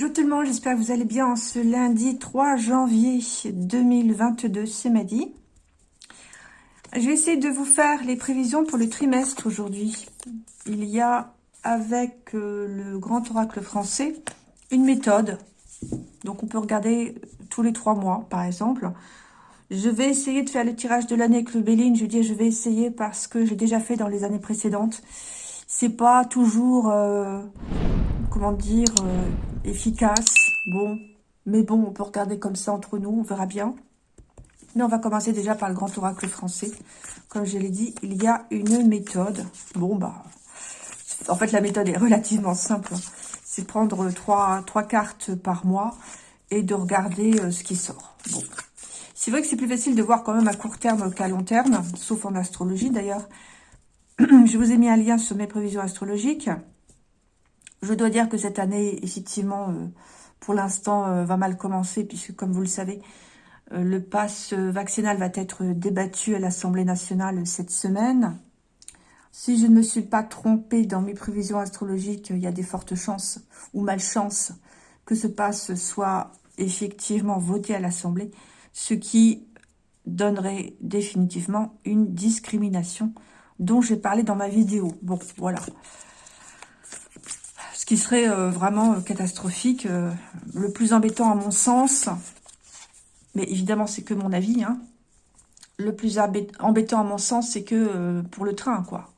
Bonjour tout le monde, j'espère que vous allez bien ce lundi 3 janvier 2022, c'est Madi. Je vais essayer de vous faire les prévisions pour le trimestre aujourd'hui. Il y a avec euh, le grand oracle français une méthode. Donc on peut regarder tous les trois mois par exemple. Je vais essayer de faire le tirage de l'année avec le Béline. Je je vais essayer parce que j'ai déjà fait dans les années précédentes. C'est pas toujours, euh, comment dire, euh, efficace. Bon, mais bon, on peut regarder comme ça entre nous, on verra bien. Mais on va commencer déjà par le grand oracle français. Comme je l'ai dit, il y a une méthode. Bon, bah, en fait, la méthode est relativement simple. C'est prendre trois, trois cartes par mois et de regarder euh, ce qui sort. Bon. C'est vrai que c'est plus facile de voir quand même à court terme qu'à long terme, sauf en astrologie d'ailleurs. Je vous ai mis un lien sur mes prévisions astrologiques. Je dois dire que cette année, effectivement, euh, pour l'instant, euh, va mal commencer, puisque comme vous le savez, euh, le pass vaccinal va être débattu à l'Assemblée nationale cette semaine. Si je ne me suis pas trompée dans mes prévisions astrologiques, il y a des fortes chances, ou malchance, que ce pass soit effectivement voté à l'Assemblée, ce qui donnerait définitivement une discrimination dont j'ai parlé dans ma vidéo. Bon, voilà qui serait euh, vraiment euh, catastrophique. Euh, le plus embêtant à mon sens, mais évidemment c'est que mon avis, hein, le plus embêtant à mon sens, c'est que pour le train, quoi.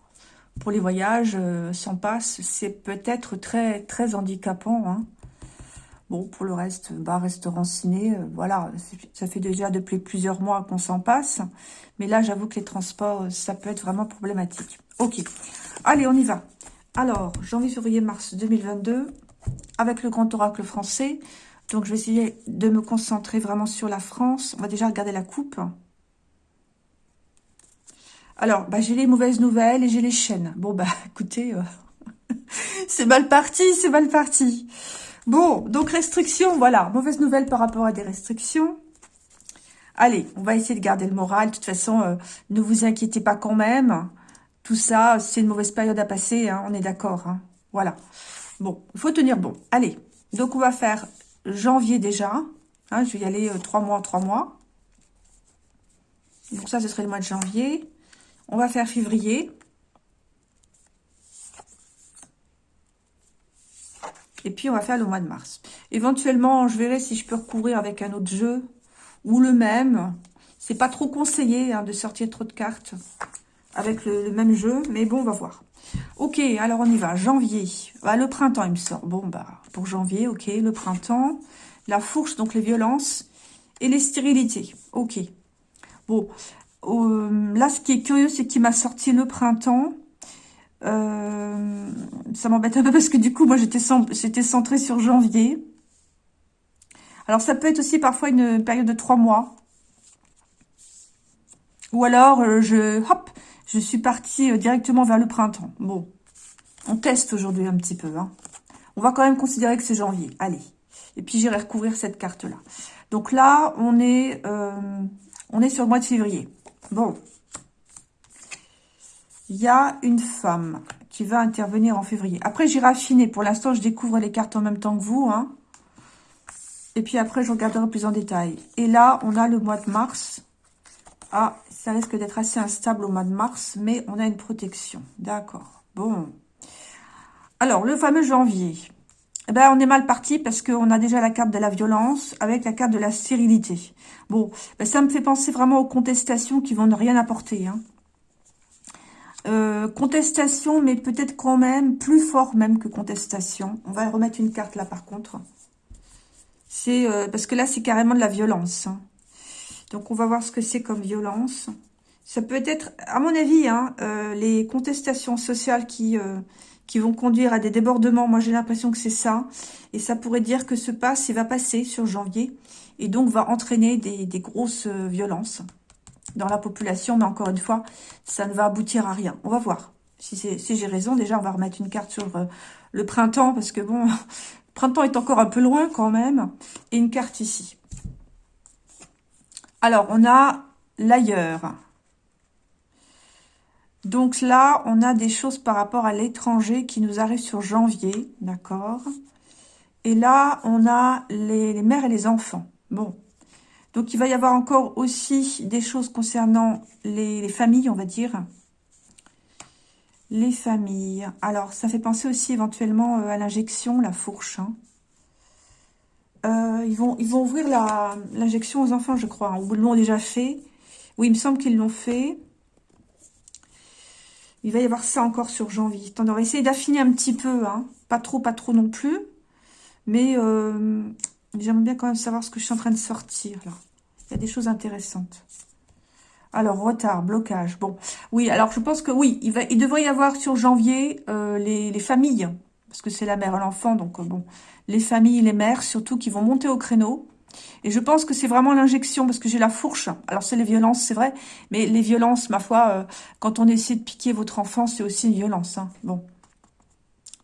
Pour les voyages, sans passe, c'est peut-être très très handicapant. Hein. Bon, pour le reste, bah, restaurant ciné, voilà, ça fait déjà depuis plusieurs mois qu'on s'en passe. Mais là, j'avoue que les transports, ça peut être vraiment problématique. Ok, allez, on y va. Alors, janvier, février, mars 2022, avec le grand oracle français. Donc, je vais essayer de me concentrer vraiment sur la France. On va déjà regarder la coupe. Alors, bah, j'ai les mauvaises nouvelles et j'ai les chaînes. Bon, bah, écoutez, euh, c'est mal parti, c'est mal parti. Bon, donc restrictions, voilà. Mauvaise nouvelle par rapport à des restrictions. Allez, on va essayer de garder le moral. De toute façon, euh, ne vous inquiétez pas quand même. Tout ça, c'est une mauvaise période à passer, hein, on est d'accord. Hein. Voilà. Bon, il faut tenir bon. Allez, donc on va faire janvier déjà. Hein, je vais y aller euh, trois mois, trois mois. Donc ça, ce serait le mois de janvier. On va faire février. Et puis, on va faire le mois de mars. Éventuellement, je verrai si je peux recouvrir avec un autre jeu ou le même. C'est pas trop conseillé de sortir trop de cartes avec le, même jeu, mais bon, on va voir. Ok, alors on y va. Janvier. Bah, le printemps, il me sort. Bon, bah, pour janvier, ok, le printemps. La fourche, donc les violences. Et les stérilités. Ok. Bon, euh, là, ce qui est curieux, c'est qu'il m'a sorti le printemps. Euh, ça m'embête un peu parce que du coup, moi, j'étais centrée sur janvier. Alors, ça peut être aussi parfois une période de trois mois. Ou alors, euh, je, hop, je suis partie euh, directement vers le printemps. Bon, on teste aujourd'hui un petit peu. Hein. On va quand même considérer que c'est janvier. Allez. Et puis, j'irai recouvrir cette carte-là. Donc là, on est, euh, on est sur le mois de février. Bon. Il y a une femme qui va intervenir en février. Après, j'irai affiner. Pour l'instant, je découvre les cartes en même temps que vous. Hein. Et puis après, je regarderai plus en détail. Et là, on a le mois de mars. Ah, ça risque d'être assez instable au mois de mars, mais on a une protection. D'accord. Bon. Alors, le fameux janvier. Eh ben, on est mal parti parce qu'on a déjà la carte de la violence avec la carte de la stérilité. Bon, ben, ça me fait penser vraiment aux contestations qui vont ne rien apporter. Hein. Euh, contestation, mais peut-être quand même plus fort même que contestation. On va remettre une carte là par contre. C'est euh, parce que là, c'est carrément de la violence. Hein. Donc, on va voir ce que c'est comme violence. Ça peut être, à mon avis, hein, euh, les contestations sociales qui, euh, qui vont conduire à des débordements. Moi, j'ai l'impression que c'est ça. Et ça pourrait dire que ce pass, il va passer sur janvier. Et donc, va entraîner des, des grosses euh, violences dans la population. Mais encore une fois, ça ne va aboutir à rien. On va voir. Si, si j'ai raison, déjà, on va remettre une carte sur le printemps. Parce que, bon, le printemps est encore un peu loin quand même. Et une carte ici. Alors, on a l'ailleurs. Donc là, on a des choses par rapport à l'étranger qui nous arrivent sur janvier, d'accord? Et là, on a les, mères et les enfants. Bon. Donc, il va y avoir encore aussi des choses concernant les, familles, on va dire. Les familles. Alors, ça fait penser aussi éventuellement euh, à l'injection, la fourche. Hein. Euh, ils, vont, ils vont ouvrir l'injection aux enfants, je crois. Ou l'ont déjà fait. Oui, il me semble qu'ils l'ont fait. Il va y avoir ça encore sur janvier. on va essayer d'affiner un petit peu. Hein. Pas trop, pas trop non plus. Mais euh, j'aimerais bien quand même savoir ce que je suis en train de sortir. Là. Il y a des choses intéressantes. Alors, retard, blocage. Bon, oui, alors je pense que oui, il, va, il devrait y avoir sur janvier euh, les, familles. Parce que c'est la mère et l'enfant, donc euh, bon. Les familles, les mères surtout, qui vont monter au créneau. Et je pense que c'est vraiment l'injection, parce que j'ai la fourche. Alors, c'est les violences, c'est vrai. Mais les violences, ma foi, quand on essaie de piquer votre enfant, c'est aussi une violence. Hein. Bon.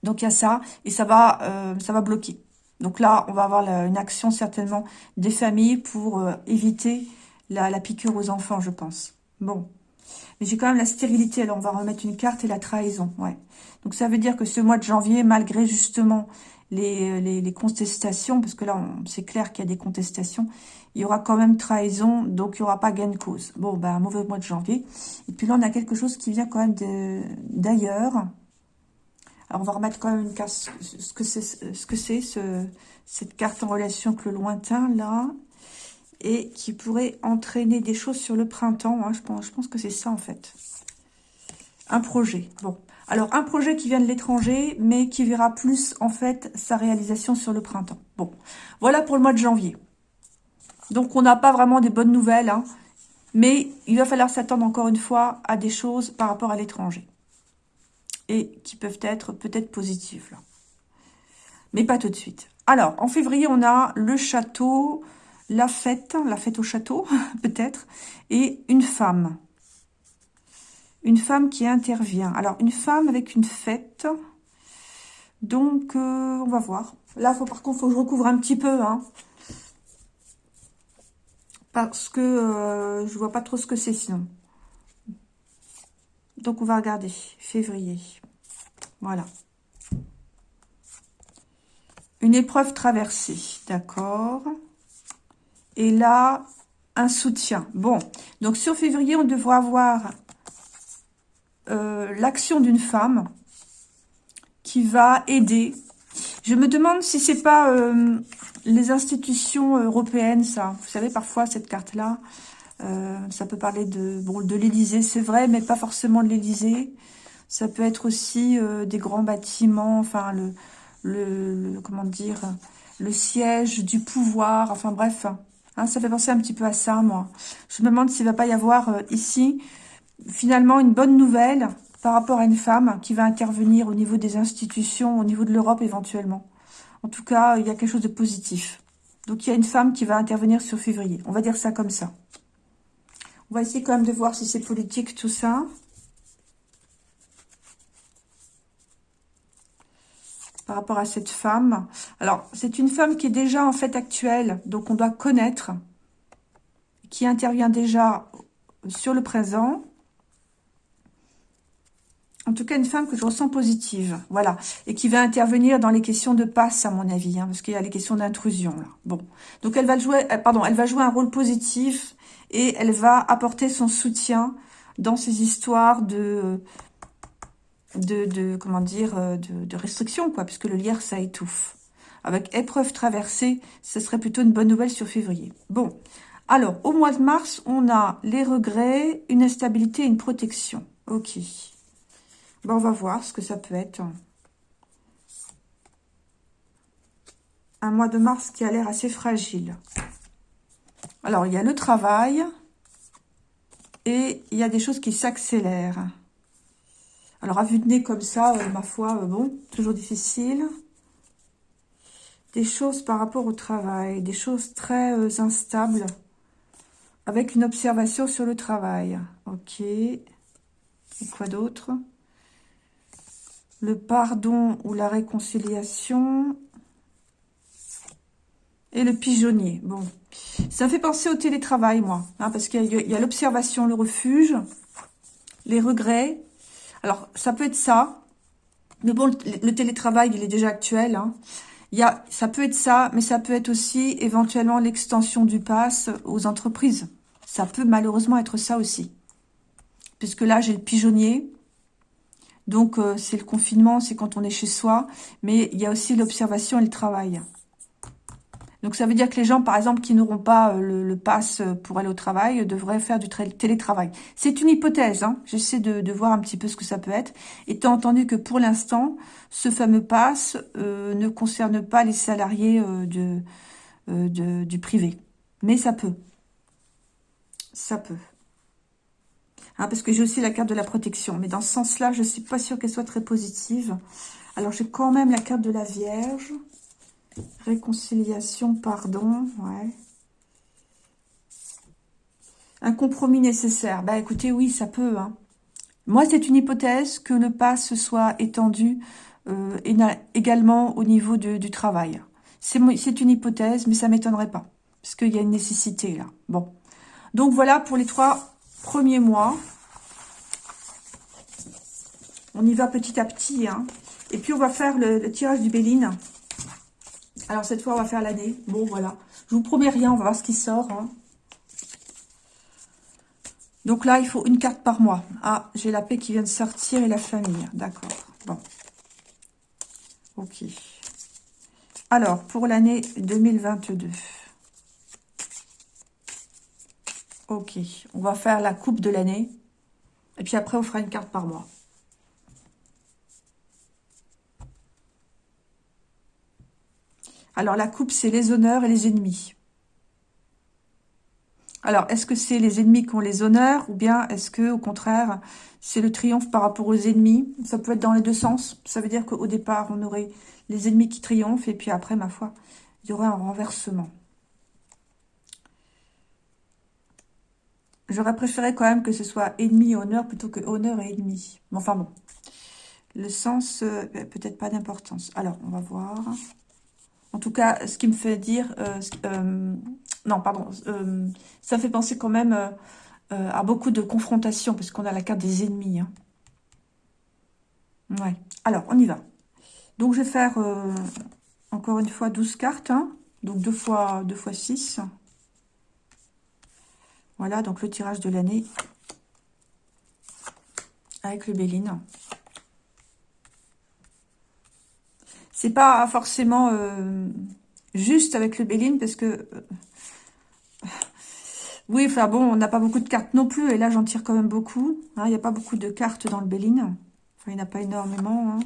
Donc, il y a ça. Et ça va, ça va bloquer. Donc là, on va avoir une action certainement des familles pour euh, éviter la, piqûre aux enfants, je pense. Bon. Mais j'ai quand même la stérilité. Alors, on va remettre une carte et la trahison. Ouais. Donc, ça veut dire que ce mois de janvier, malgré justement les, les, contestations, parce que là, c'est clair qu'il y a des contestations, il y aura quand même trahison, donc il n'y aura pas gain de cause. Bon, ben, un mauvais mois de janvier. Et puis là, on a quelque chose qui vient quand même d'ailleurs. Alors, on va remettre quand même une carte, ce que c'est, ce que c'est, ce, cette carte en relation avec le lointain, là, et qui pourrait entraîner des choses sur le printemps. Hein, je, pense, que c'est ça, en fait. Un projet. Bon. Alors, un projet qui vient de l'étranger, mais qui verra plus, en fait, sa réalisation sur le printemps. Bon. Voilà pour le mois de janvier. Donc, on n'a pas vraiment des bonnes nouvelles, hein, mais il va falloir s'attendre encore une fois à des choses par rapport à l'étranger et qui peuvent être peut-être positives. Là. Mais pas tout de suite. Alors, en février, on a le château, la fête, la fête au château, peut-être, et une femme. Une femme qui intervient. Alors, une femme avec une fête. Donc, euh, on va voir. Là, faut, par contre, il faut que je recouvre un petit peu. Hein, parce que euh, je vois pas trop ce que c'est sinon. Donc, on va regarder. Février. Voilà. Une épreuve traversée. D'accord. Et là, un soutien. Bon. Donc, sur février, on devrait avoir euh, l'action d'une femme qui va aider. Je me demande si c'est pas euh, les institutions européennes, ça. Vous savez, parfois, cette carte-là, euh, ça peut parler de, bon, de l'Élysée, c'est vrai, mais pas forcément de l'Élysée. Ça peut être aussi des grands bâtiments, enfin, le, le, comment dire, le siège du pouvoir, enfin bref. Hein, ça fait penser un petit peu à ça, moi. Je me demande s'il va pas y avoir euh, ici, finalement, une bonne nouvelle par rapport à une femme qui va intervenir au niveau des institutions, au niveau de l'Europe éventuellement. En tout cas, il y a quelque chose de positif. Donc, il y a une femme qui va intervenir sur février. On va dire ça comme ça. On va essayer quand même de voir si c'est politique tout ça. Par rapport à cette femme. Alors, c'est une femme qui est déjà en fait actuelle, donc on doit connaître, qui intervient déjà sur le présent. En tout cas, une femme que je ressens positive, voilà, et qui va intervenir dans les questions de passe, à mon avis, hein, parce qu'il y a les questions d'intrusion, là. Bon, donc elle va jouer, euh, pardon, elle va jouer un rôle positif et elle va apporter son soutien dans ces histoires de, de, comment dire, euh, de, restrictions, quoi, puisque le lierre, ça étouffe. Avec épreuve traversée, ce serait plutôt une bonne nouvelle sur février. Bon, alors, au mois de mars, on a les regrets, une instabilité et une protection. Ok. Bon, on va voir ce que ça peut être. Un mois de mars qui a l'air assez fragile. Alors, il y a le travail et il y a des choses qui s'accélèrent. Alors, à vue de nez comme ça, euh, ma foi, euh, bon, toujours difficile. Des choses par rapport au travail, des choses très euh, instables, avec une observation sur le travail. Ok. Et quoi d'autre? Le pardon ou la réconciliation. Et le pigeonnier. Bon, ça fait penser au télétravail, moi. Hein, parce qu'il y a, l'observation, le refuge, les regrets. Alors, ça peut être ça. Mais bon, le, télétravail, il est déjà actuel. Hein. Il y a, ça peut être ça, mais ça peut être aussi éventuellement l'extension du pass aux entreprises. Ça peut malheureusement être ça aussi. Puisque là, j'ai le pigeonnier. Donc, euh, c'est le confinement, c'est quand on est chez soi. Mais il y a aussi l'observation et le travail. Donc ça veut dire que les gens, par exemple, qui n'auront pas euh, le, pass pour aller au travail, devraient faire du télétravail. C'est une hypothèse, hein. j'essaie de, voir un petit peu ce que ça peut être. Étant entendu que pour l'instant, ce fameux pass euh, ne concerne pas les salariés euh, du privé. Mais ça peut. Ça peut. Hein, parce que j'ai aussi la carte de la protection. Mais dans ce sens-là, je ne suis pas sûre qu'elle soit très positive. Alors j'ai quand même la carte de la Vierge. Réconciliation, pardon, ouais. Un compromis nécessaire. Bah écoutez, oui, ça peut. Hein. Moi, c'est une hypothèse que le pass soit étendu euh, également au niveau du travail. C'est une hypothèse, mais ça m'étonnerait pas. Parce qu'il y a une nécessité là. Bon. Donc voilà pour les trois premiers mois. On y va petit à petit. Hein. Et puis on va faire le, le tirage du Béline. Alors, cette fois, on va faire l'année. Bon, voilà. Je vous promets rien, on va voir ce qui sort. Hein. Donc là, il faut une carte par mois. Ah, j'ai la paix qui vient de sortir et la famille. D'accord. Bon. Ok. Alors, pour l'année 2022. Ok. On va faire la coupe de l'année. Et puis après, on fera une carte par mois. Alors, la coupe, c'est les honneurs et les ennemis. Alors, est-ce que c'est les ennemis qui ont les honneurs ou bien est-ce que, au contraire, c'est le triomphe par rapport aux ennemis? Ça peut être dans les deux sens. Ça veut dire qu'au départ, on aurait les ennemis qui triomphent et puis après, ma foi, il y aurait un renversement. J'aurais préféré quand même que ce soit ennemi et honneur plutôt que honneur et ennemi. Enfin bon, le sens, euh, peut-être pas d'importance. Alors, on va voir. En tout cas, ce qui me fait dire... Euh, euh, non, pardon. Euh, ça fait penser quand même à beaucoup de confrontations, parce qu'on a la carte des ennemis. Hein. Ouais. Alors, on y va. Donc, je vais faire, encore une fois, 12 cartes. Hein. Donc, 2 fois, 2 fois 6. Voilà, donc le tirage de l'année avec le Béline. C'est pas forcément euh, juste avec le Béline parce que... Euh, oui, enfin bon, on n'a pas beaucoup de cartes non plus. Et là, j'en tire quand même beaucoup. Hein. Il n'y a pas beaucoup de cartes dans le Béline. Enfin, il n'y en a pas énormément. Hein.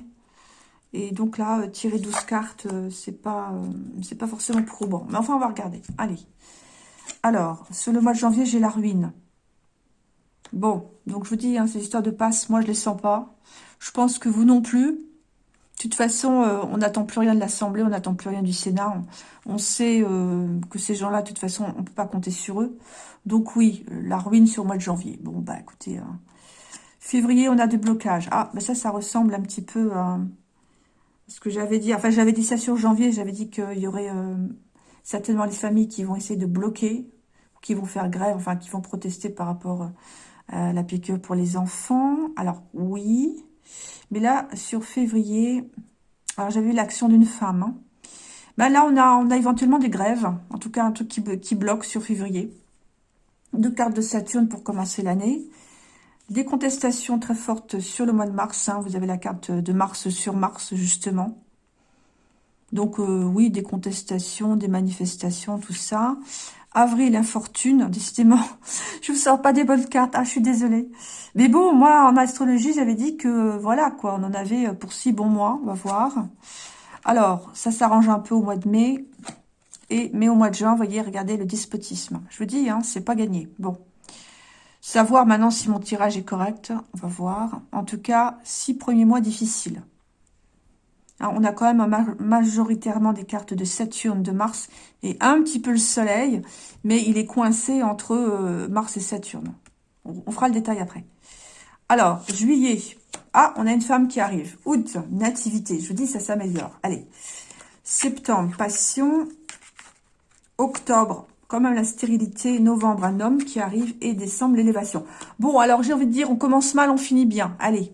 Et donc là, euh, tirer 12 cartes, c'est pas, c'est pas forcément probant. Mais enfin, on va regarder. Allez. Alors, sur le mois de janvier, j'ai la ruine. Bon, donc je vous dis, hein, ces histoires de passe, moi, je les sens pas. Je pense que vous non plus. De toute façon, euh, on n'attend plus rien de l'Assemblée, on n'attend plus rien du Sénat. On, sait euh, que ces gens-là, de toute façon, on ne peut pas compter sur eux. Donc oui, euh, la ruine sur le mois de janvier. Bon, bah écoutez, février, on a des blocages. Ah, bah ça, ça ressemble un petit peu à ce que j'avais dit. Enfin, j'avais dit ça sur janvier, j'avais dit qu'il y aurait certainement les familles qui vont essayer de bloquer, qui vont faire grève, enfin, qui vont protester par rapport à la piqûre pour les enfants. Alors, oui... Mais là, sur février, alors j'avais eu l'action d'une femme. Hein. Ben là, on a, on a éventuellement des grèves. En tout cas, un truc qui, bloque sur février. Deux cartes de Saturne pour commencer l'année. Des contestations très fortes sur le mois de mars. Hein. Vous avez la carte de Mars sur Mars, justement. Donc, euh, oui, des contestations, des manifestations, tout ça. Avril, infortune, décidément, je vous sors pas des bonnes cartes, ah, je suis désolée. Mais bon, moi, en astrologie, j'avais dit que, voilà, quoi, on en avait pour six bons mois, on va voir. Alors, ça s'arrange un peu au mois de mai, et mais au mois de juin, voyez, regardez le despotisme. Je vous dis, hein, c'est pas gagné. Bon. Savoir maintenant si mon tirage est correct, on va voir. En tout cas, six premiers mois difficiles. On a quand même majoritairement des cartes de Saturne, de Mars et un petit peu le Soleil, mais il est coincé entre euh, Mars et Saturne. On, fera le détail après. Alors, juillet. Ah, on a une femme qui arrive. Août, nativité. Je vous dis, ça s'améliore. Allez. Septembre, passion. Octobre, quand même la stérilité. Novembre, un homme qui arrive. Et décembre, l'élévation. Bon, alors j'ai envie de dire, on commence mal, on finit bien. Allez.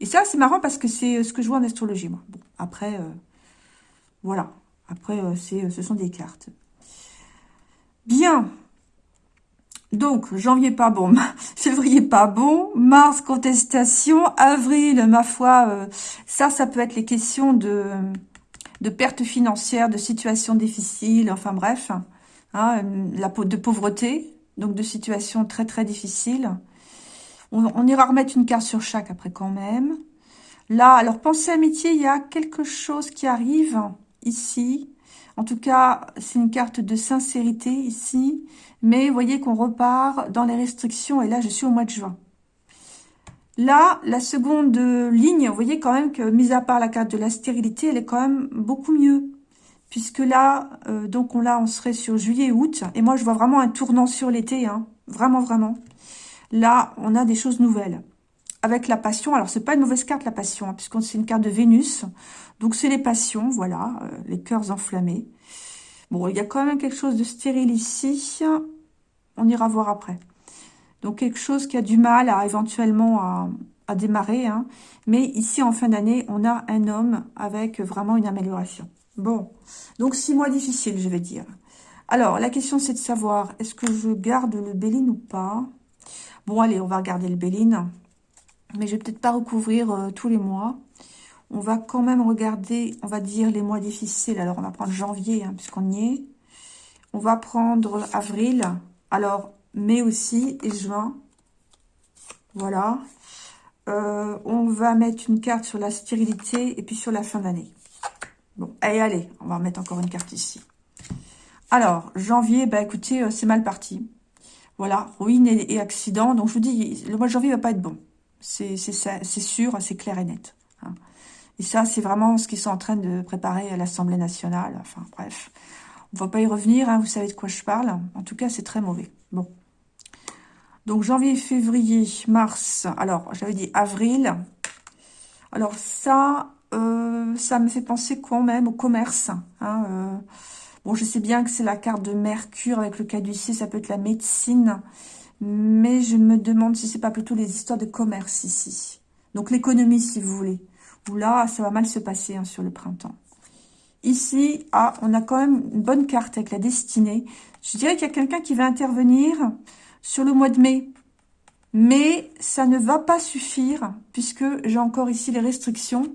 Et ça, c'est marrant parce que c'est euh, ce que je vois en astrologie, moi. Après, euh, Voilà. Après, euh, ce sont des cartes. Bien. Donc, janvier pas bon, février pas bon, mars contestation, avril, ma foi, euh, ça, ça peut être les questions de, de pertes financières, de situations difficiles, enfin bref, hein, la, de pauvreté, donc de situations très très difficiles. On, ira remettre une carte sur chaque après quand même. Là, alors pensez amitié, il y a quelque chose qui arrive ici. En tout cas, c'est une carte de sincérité ici. Mais voyez qu'on repart dans les restrictions. Et là, je suis au mois de juin. Là, la seconde ligne, vous voyez quand même que, mis à part la carte de la stérilité, elle est quand même beaucoup mieux. Puisque là, euh, donc on, là, on serait sur juillet août. Et moi, je vois vraiment un tournant sur l'été. Hein. Vraiment, vraiment. Là, on a des choses nouvelles. Avec la passion. Alors, c'est pas une mauvaise carte, la passion, hein, puisque c'est une carte de Vénus. Donc, c'est les passions, voilà, euh, les cœurs enflammés. Bon, il y a quand même quelque chose de stérile ici. On ira voir après. Donc, quelque chose qui a du mal à éventuellement à, démarrer. Hein. Mais ici, en fin d'année, on a un homme avec vraiment une amélioration. Bon, donc six mois difficiles, je vais dire. Alors, la question, c'est de savoir, est-ce que je garde le Béline ou pas? Bon, allez, on va regarder le Béline. Mais je vais peut-être pas recouvrir euh, tous les mois. On va quand même regarder, on va dire les mois difficiles. Alors, on va prendre janvier, hein, puisqu'on y est. On va prendre avril. Alors, mai aussi et juin. Voilà. Euh, on va mettre une carte sur la stérilité et puis sur la fin d'année. Bon, allez, allez, on va mettre encore une carte ici. Alors, janvier, bah écoutez, euh, c'est mal parti. Voilà, ruine et, accident. Donc, je vous dis, le mois de janvier va pas être bon. C'est sûr, c'est clair et net. Hein. Et ça, c'est vraiment ce qu'ils sont en train de préparer à l'Assemblée nationale. Enfin, bref. On va pas y revenir, hein, vous savez de quoi je parle. En tout cas, c'est très mauvais. Bon. Donc, janvier, février, mars. Alors, j'avais dit avril. Alors, ça, euh, ça me fait penser quand même au commerce. Hein, euh. Bon, je sais bien que c'est la carte de Mercure avec le caducée, ça peut être la médecine. Mais je me demande si c'est pas plutôt les histoires de commerce ici. Donc, l'économie, si vous voulez là, ça va mal se passer hein, sur le printemps. Ici, ah, on a quand même une bonne carte avec la destinée. Je dirais qu'il y a quelqu'un qui va intervenir sur le mois de mai. Mais ça ne va pas suffire puisque j'ai encore ici les restrictions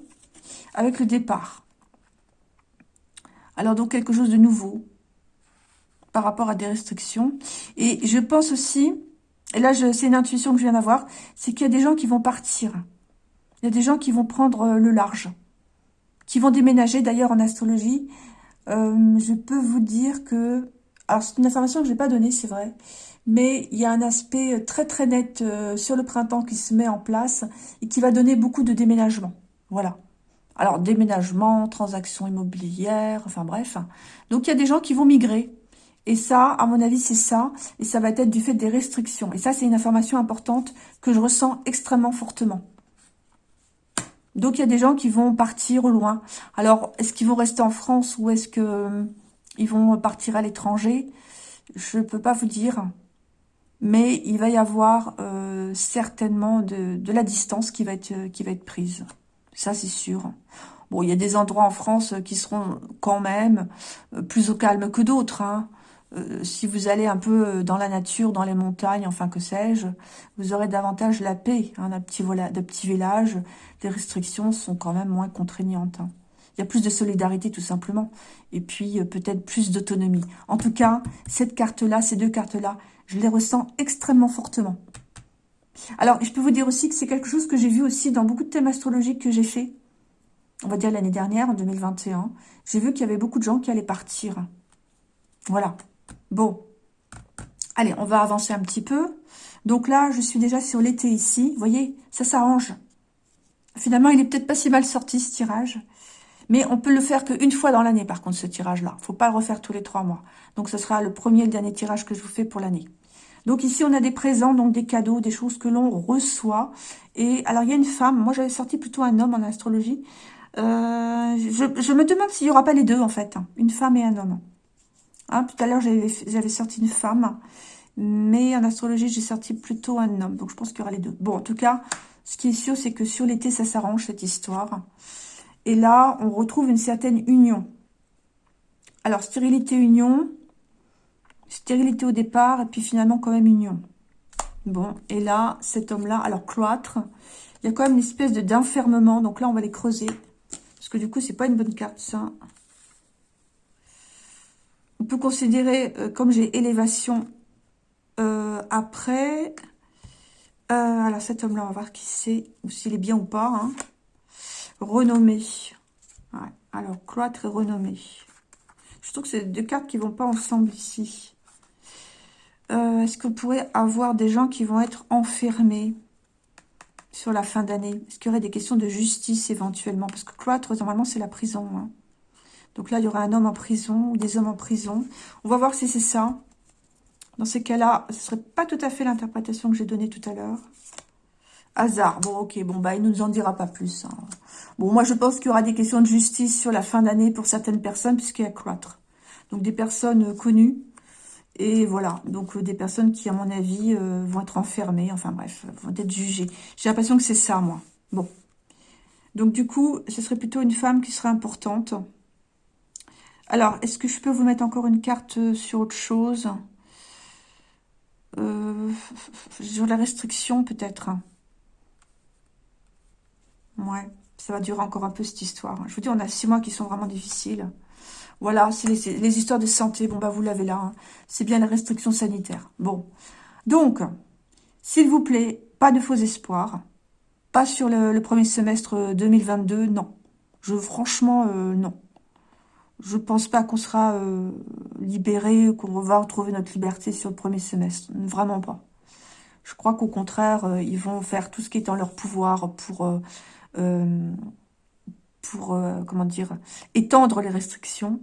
avec le départ. Alors donc quelque chose de nouveau par rapport à des restrictions. Et je pense aussi, et là c'est une intuition que je viens d'avoir, c'est qu'il y a des gens qui vont partir. Il y a des gens qui vont prendre euh, le large, qui vont déménager. D'ailleurs, en astrologie, euh, je peux vous dire que... Alors, c'est une information que je n'ai pas donnée, c'est vrai. Mais il y a un aspect euh, très très net sur le printemps qui se met en place et qui va donner beaucoup de déménagement. Voilà. Alors, déménagement, transactions immobilières, enfin bref. Donc, il y a des gens qui vont migrer. Et ça, à mon avis, c'est ça. Et ça va être du fait des restrictions. Et ça, c'est une information importante que je ressens extrêmement fortement. Donc, il y a des gens qui vont partir au loin. Alors, est-ce qu'ils vont rester en France ou est-ce qu'ils euh, vont partir à l'étranger? Je ne peux pas vous dire. Mais il va y avoir euh, certainement de, la distance qui va, être, qui va être prise. Ça, c'est sûr. Bon, il y a des endroits en France qui seront quand même euh, plus au calme que d'autres. Hein. Euh, si vous allez un peu euh, dans la nature, dans les montagnes, enfin que sais-je, vous aurez davantage la paix hein, d'un petit, petit village. Les restrictions sont quand même moins contraignantes. Hein. Il y a plus de solidarité tout simplement. Et puis euh, peut-être plus d'autonomie. En tout cas, cette carte-là, ces deux cartes-là, je les ressens extrêmement fortement. Alors, je peux vous dire aussi que c'est quelque chose que j'ai vu aussi dans beaucoup de thèmes astrologiques que j'ai fait. On va dire l'année dernière, en 2021. J'ai vu qu'il y avait beaucoup de gens qui allaient partir. Voilà. Bon, allez, on va avancer un petit peu. Donc là, je suis déjà sur l'été ici. Vous voyez, ça s'arrange. Finalement, il est peut-être pas si mal sorti, ce tirage. Mais on peut le faire qu'une fois dans l'année, par contre, ce tirage-là. faut pas le refaire tous les trois mois. Donc, ce sera le premier et le dernier tirage que je vous fais pour l'année. Donc ici, on a des présents, donc des cadeaux, des choses que l'on reçoit. Et alors, il y a une femme. Moi, j'avais sorti plutôt un homme en astrologie. Euh, je, je, me demande s'il n'y aura pas les deux, en fait. Hein. Une femme et un homme. Hein, tout à l'heure, j'avais sorti une femme, mais en astrologie, j'ai sorti plutôt un homme. Donc, je pense qu'il y aura les deux. Bon, en tout cas, ce qui est sûr, c'est que sur l'été, ça s'arrange, cette histoire. Et là, on retrouve une certaine union. Alors, stérilité, union. Stérilité au départ, et puis finalement quand même union. Bon, et là, cet homme-là, alors cloître, il y a quand même une espèce de d'enfermement. Donc là, on va les creuser. Parce que du coup, c'est pas une bonne carte, ça. On peut considérer, euh, comme j'ai élévation euh, après... Euh, alors cet homme-là, on va voir qui c'est, ou s'il est bien ou pas. Hein. Renommé. Alors, cloître et renommé. Je trouve que c'est deux cartes qui vont pas ensemble ici. Est-ce qu'on pourrait avoir des gens qui vont être enfermés sur la fin d'année? Est-ce qu'il y aurait des questions de justice éventuellement? Parce que cloître, normalement, c'est la prison. Hein. Donc là, il y aura un homme en prison ou des hommes en prison. On va voir si c'est ça. Dans ces cas-là, ce serait pas tout à fait l'interprétation que j'ai donnée tout à l'heure. Hasard. Bon, ok. Bon, bah, il ne nous en dira pas plus. Hein. Bon, moi, je pense qu'il y aura des questions de justice sur la fin d'année pour certaines personnes, puisqu'il y a cloître. Donc, des personnes connues. Et voilà. Donc, euh, des personnes qui, à mon avis, euh, vont être enfermées. Enfin, bref, vont être jugées. J'ai l'impression que c'est ça, moi. Bon. Donc, du coup, ce serait plutôt une femme qui serait importante. Alors, est-ce que je peux vous mettre encore une carte euh, sur autre chose? Euh, Sur la restriction, peut-être. Ouais, ça va durer encore un peu, cette histoire. Je vous dis, on a six mois qui sont vraiment difficiles. Voilà, c'est les, histoires de santé. Bon, bah, vous l'avez là. Hein. C'est bien les restrictions sanitaires. Bon. Donc, s'il vous plaît, pas de faux espoirs. Pas sur le, premier semestre 2022, non. Je, franchement, euh, non je pense pas qu'on sera euh, libéré, qu'on va retrouver notre liberté sur le premier semestre. Vraiment pas. Je crois qu'au contraire, euh, ils vont faire tout ce qui est en leur pouvoir pour, euh, pour comment dire, étendre les restrictions.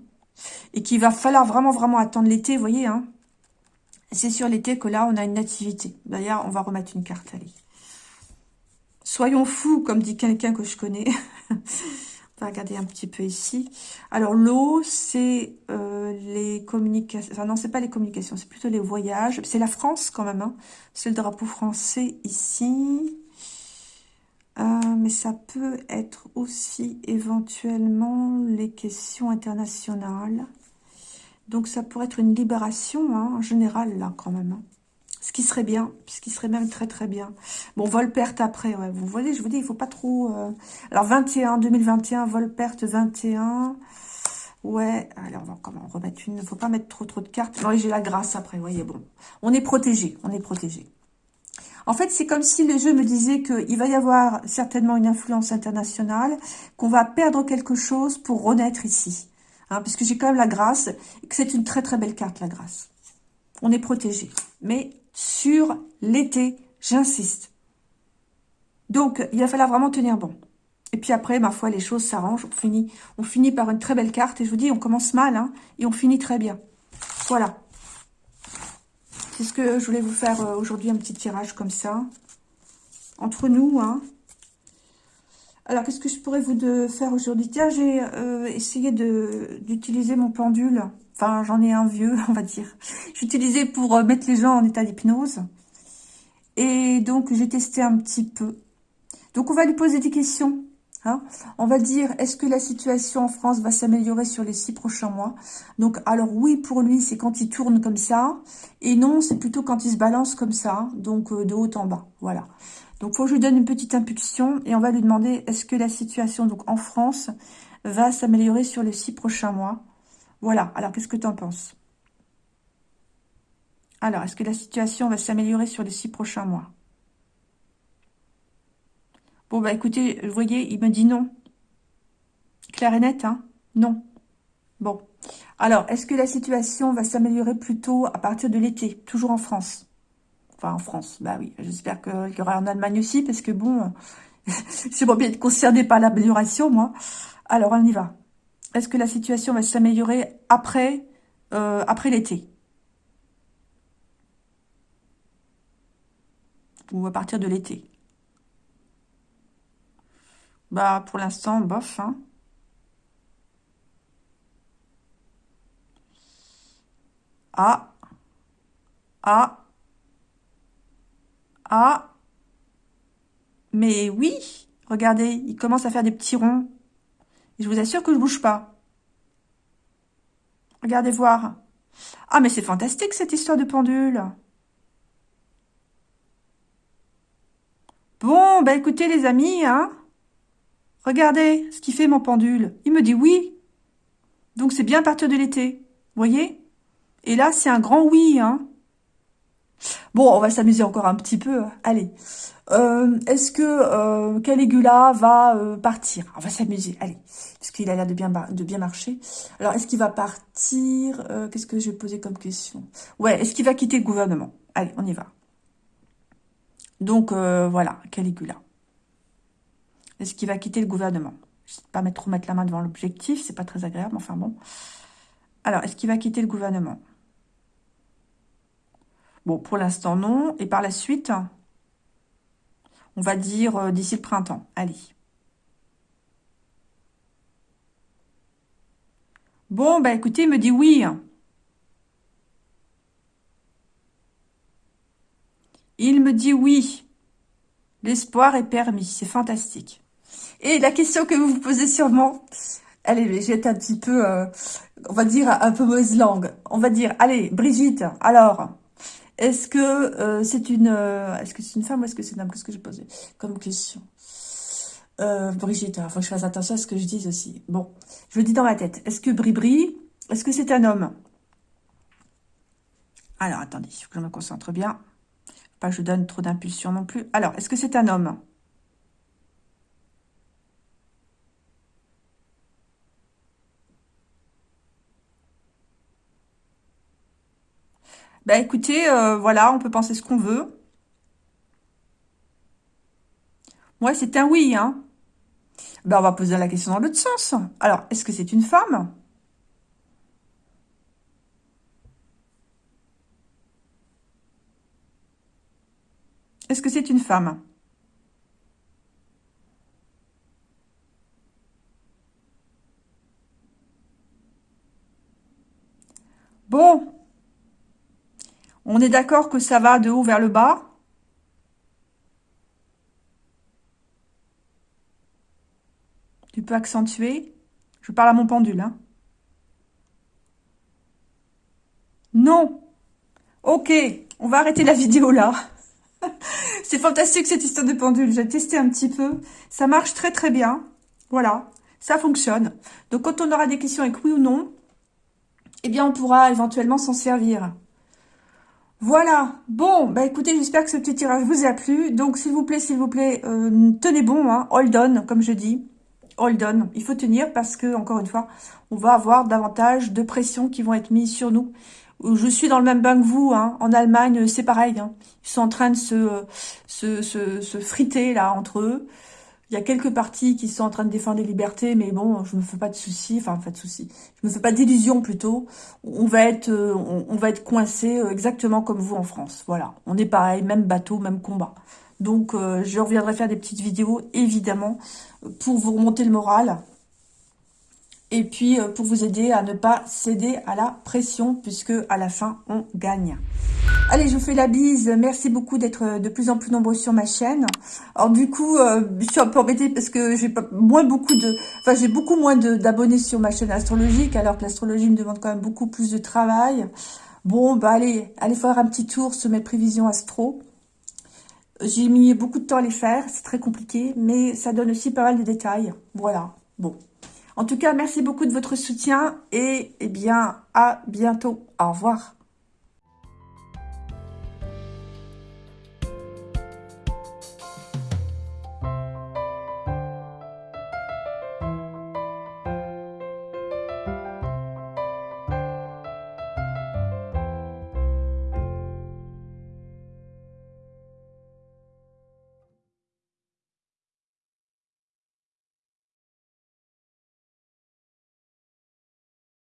Et qu'il va falloir vraiment, vraiment attendre l'été, vous voyez. Hein C'est sur l'été que là, on a une nativité. D'ailleurs, on va remettre une carte, allez. Soyons fous, comme dit quelqu'un que je connais. va regarder un petit peu ici. Alors, l'eau, c'est euh, les communications. Enfin, non, c'est pas les communications, c'est plutôt les voyages. C'est la France, quand même. Hein. C'est le drapeau français ici. Euh, mais ça peut être aussi éventuellement les questions internationales. Donc, ça pourrait être une libération, hein, en général, là, quand même. Hein. Ce qui serait bien, ce qui serait même très très bien. Bon, vol perte après, ouais. Vous voyez, je vous dis, il faut pas trop... Euh, alors, 21, 2021, vol perte 21. Ouais, allez, on va comment remettre une. Il faut pas mettre trop trop de cartes. Non, j'ai la grâce après, vous voyez, bon. On est protégé, on est protégé. En fait, c'est comme si le jeu me disait qu'il va y avoir certainement une influence internationale, qu'on va perdre quelque chose pour renaître ici. Hein, parce que j'ai quand même la grâce, que c'est une très très belle carte, la grâce. On est protégé. Mais sur l'été, j'insiste. Donc, il va falloir vraiment tenir bon. Et puis après, ma foi, les choses s'arrangent. On finit, on finit par une très belle carte. Et je vous dis, on commence mal, hein, et on finit très bien. Voilà. C'est ce que je voulais vous faire euh, aujourd'hui, un petit tirage comme ça. Entre nous, hein. Alors, qu'est-ce que je pourrais vous faire aujourd'hui? Tiens, j'ai euh, essayé d'utiliser mon pendule Enfin, j'en ai un vieux, on va dire. J'utilisais pour euh, mettre les gens en état d'hypnose. Et donc, j'ai testé un petit peu. Donc, on va lui poser des questions. Hein. on va dire, est-ce que la situation en France va s'améliorer sur les six prochains mois? Donc, alors oui, pour lui, c'est quand il tourne comme ça. Et non, c'est plutôt quand il se balance comme ça. Donc, euh, de haut en bas. Voilà. Donc, faut que je lui donne une petite impulsion. Et on va lui demander, est-ce que la situation donc en France va s'améliorer sur les six prochains mois? Voilà, alors qu'est-ce que tu en penses? Alors, est-ce que la situation va s'améliorer sur les six prochains mois? Bon, bah écoutez, vous voyez, il me dit non. Claire et net, hein? Non. Bon. Alors, est-ce que la situation va s'améliorer plutôt à partir de l'été Toujours en France? Enfin, en France, bah oui. J'espère qu'il y aura en Allemagne aussi, parce que bon, pas bien être concerné par l'amélioration, moi. Alors, on y va. Est-ce que la situation va s'améliorer après, euh, après l'été? Ou à partir de l'été? Bah, pour l'instant, bof, hein. Ah. Ah. Ah. Mais oui, regardez, il commence à faire des petits ronds. Je vous assure que je bouge pas. Regardez voir. Ah, mais c'est fantastique, cette histoire de pendule. Bon, bah écoutez, les amis, hein. Regardez ce qu'il fait, mon pendule. Il me dit oui. Donc, c'est bien à partir de l'été. voyez? Et là, c'est un grand oui, hein. Bon, on va s'amuser encore un petit peu. Allez. Euh, est-ce que euh, Caligula va euh, partir? On va s'amuser, allez. Parce qu'il a l'air de bien, de marcher. Alors, est-ce qu'il va partir? Qu'est-ce que je vais poser comme question? Ouais, est-ce qu'il va quitter le gouvernement? Allez, on y va. Donc, voilà, Caligula. Est-ce qu'il va quitter le gouvernement? Je ne sais pas mettre, trop mettre la main devant l'objectif, c'est pas très agréable, enfin bon. Alors, est-ce qu'il va quitter le gouvernement? Bon, pour l'instant, non. Et par la suite, on va dire euh, d'ici le printemps. Allez. Bon, bah écoutez, il me dit oui. Il me dit oui. L'espoir est permis. C'est fantastique. Et la question que vous vous posez sûrement, allez, j'ai un petit peu, euh, on va dire, un peu mauvaise langue. On va dire, allez, Brigitte, alors, est-ce que euh, c'est une, euh, est-ce que c'est une femme ou est-ce que c'est une homme? Qu'est-ce que j'ai posé comme question? Euh, Brigitte, il faut que je fasse attention à ce que je dis aussi. Bon, je le dis dans ma tête. Est-ce que Bribri, est-ce que c'est un homme? Alors, attendez, il faut que je me concentre bien. Pas que je donne trop d'impulsion non plus. Alors, est-ce que c'est un homme? Bah écoutez, euh, voilà, on peut penser ce qu'on veut. Moi, c'est un oui, hein. Ben, on va poser la question dans l'autre sens. Alors, est-ce que c'est une femme? Est-ce que c'est une femme? Bon, on est d'accord que ça va de haut vers le bas? Tu peux accentuer? Je parle à mon pendule. Hein. Non. Ok, on va arrêter la vidéo là. C'est fantastique cette histoire de pendule. J'ai testé un petit peu. Ça marche très très bien. Voilà, ça fonctionne. Donc quand on aura des questions avec oui ou non, eh bien on pourra éventuellement s'en servir. Voilà, bon, bah écoutez, j'espère que ce petit tirage vous a plu. Donc, s'il vous plaît, s'il vous plaît, euh, tenez bon, hein, hold on, comme je dis. Hold on, il faut tenir parce que, encore une fois, on va avoir davantage de pression qui vont être mises sur nous. Je suis dans le même bain que vous, hein. en Allemagne, c'est pareil. Hein. Ils sont en train de se, se, se, se friter, là, entre eux. Il y a quelques partis qui sont en train de défendre les libertés, mais bon, je me fais pas de soucis, enfin, pas de soucis. Je me fais pas d'illusions plutôt. On va être, euh, on, va être coincé euh, exactement comme vous en France. Voilà, on est pareil, même bateau, même combat. Donc, euh, je reviendrai faire des petites vidéos, évidemment, pour vous remonter le moral. Et puis, pour vous aider à ne pas céder à la pression, puisque à la fin, on gagne. Allez, je vous fais la bise. Merci beaucoup d'être euh, de plus en plus nombreux sur ma chaîne. Alors du coup, euh, je suis un peu embêtée parce que j'ai moins beaucoup de, enfin j'ai beaucoup moins d'abonnés sur ma chaîne astrologique, alors que l'astrologie me demande quand même beaucoup plus de travail. Bon, bah allez, allez faire un petit tour sur mes prévisions astro. J'ai mis beaucoup de temps à les faire, c'est très compliqué, mais ça donne aussi pas mal de détails. Voilà, bon. En tout cas, merci beaucoup de votre soutien et eh bien, à bientôt. Au revoir.